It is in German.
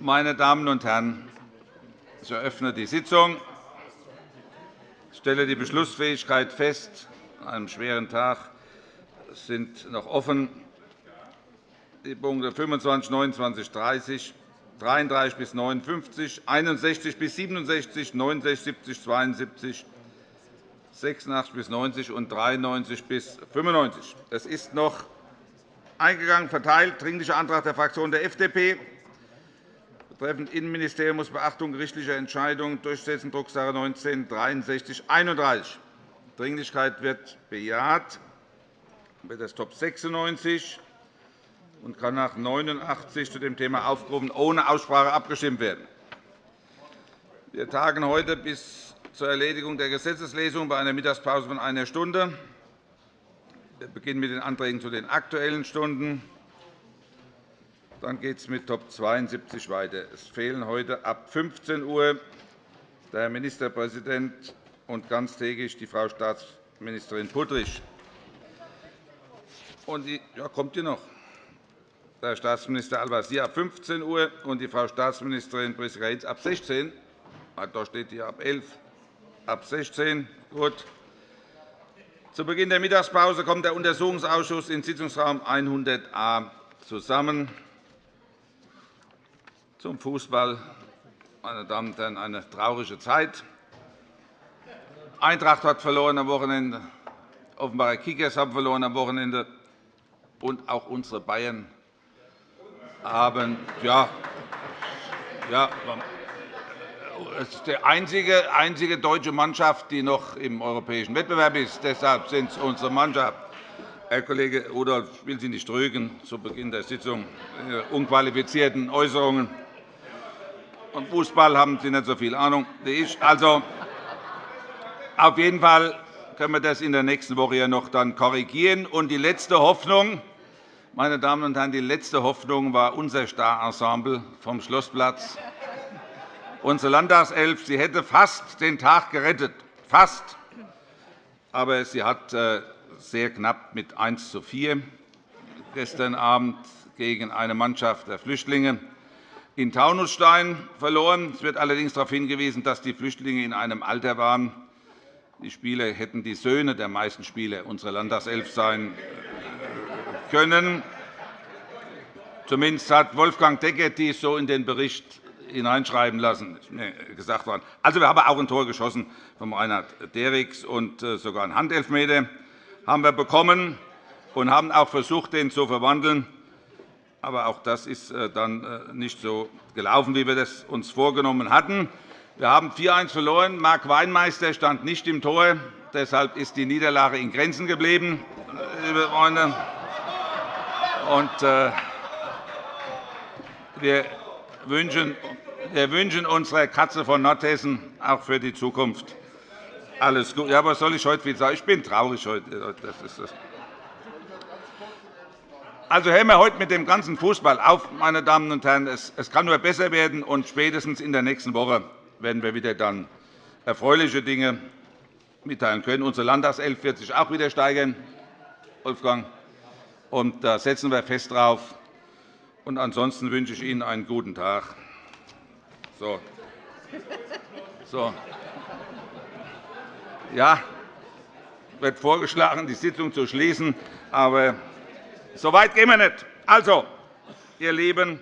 Meine Damen und Herren, ich eröffne die Sitzung. Ich stelle die Beschlussfähigkeit fest. An einem schweren Tag sind noch offen die Punkte 25, 29, 30, 33 bis 59, 61 bis 67, 69, 70, 72, 86 bis 90 und 93 bis 95. Es ist noch eingegangen, verteilt, Dringlicher Antrag der Fraktion der FDP betreffend Innenministerium muss Beachtung gerichtlicher Entscheidungen durchsetzen, Drucksache 19 /6331. Dringlichkeit wird bejaht. Wird das Top 96 und kann nach 89 zu dem Thema aufgerufen ohne Aussprache abgestimmt werden. Wir tagen heute bis zur Erledigung der Gesetzeslesung bei einer Mittagspause von einer Stunde. Wir beginnen mit den Anträgen zu den Aktuellen Stunden. Dann geht es mit Top 72 weiter. Es fehlen heute ab 15 Uhr der Herr Ministerpräsident und ganztägig die Frau Staatsministerin Puttrich. Und die, ja, kommt die noch? Der Herr Staatsminister Al-Wazir ab 15 Uhr und die Frau Staatsministerin Prisca Hinz ab 16 Uhr. Da steht hier ab 11 ab 16 Uhr. Gut. Zu Beginn der Mittagspause kommt der Untersuchungsausschuss in Sitzungsraum 100a zusammen. Zum Fußball, meine Damen und Herren, eine traurige Zeit. Eintracht hat verloren am Wochenende, Offenbarer Kickers haben verloren am Wochenende, und auch unsere Bayern haben ja, ja, es ist die einzige, einzige deutsche Mannschaft, die noch im europäischen Wettbewerb ist. Deshalb sind es unsere Mannschaft. Herr Kollege Rudolph, ich will Sie nicht trügen zu Beginn der Sitzung. Ihre unqualifizierten Äußerungen. Vom Fußball haben Sie nicht so viel Ahnung wie ich. Also, auf jeden Fall können wir das in der nächsten Woche noch dann korrigieren. Und die letzte Hoffnung, meine Damen und Herren, die letzte Hoffnung war unser Starensemble vom Schlossplatz unsere Landtagself. Sie hätte fast den Tag gerettet, fast. Aber sie hat äh, sehr knapp mit 1 zu 4 gestern Abend gegen eine Mannschaft der Flüchtlinge in Taunusstein verloren. Es wird allerdings darauf hingewiesen, dass die Flüchtlinge in einem Alter waren. Die Spieler hätten die Söhne der meisten Spieler unserer Landtagself sein können. Zumindest hat Wolfgang Decker dies so in den Bericht hineinschreiben lassen. gesagt worden. Also, wir haben auch ein Tor geschossen von Reinhard Derricks und äh, sogar einen Handelfmeter haben wir bekommen und haben auch versucht, den zu verwandeln. Aber auch das ist äh, dann äh, nicht so gelaufen, wie wir das uns vorgenommen hatten. Wir haben 4-1 verloren. Marc Weinmeister stand nicht im Tor. Deshalb ist die Niederlage in Grenzen geblieben, liebe Freunde. Und, wir wünschen, wir wünschen unserer Katze von Nordhessen auch für die Zukunft alles Gute. Ja, was soll ich heute wieder sagen? Ich bin traurig heute. Das ist das. Also hören wir heute mit dem ganzen Fußball auf, meine Damen und Herren. Es kann nur besser werden, und spätestens in der nächsten Woche werden wir wieder dann erfreuliche Dinge mitteilen können. Unsere Landtagself wird sich auch wieder steigern, Wolfgang. Und da setzen wir fest drauf. Und ansonsten wünsche ich Ihnen einen guten Tag. So. So. Ja, wird vorgeschlagen, die Sitzung zu schließen. Aber so weit gehen wir nicht. Also, ihr Lieben,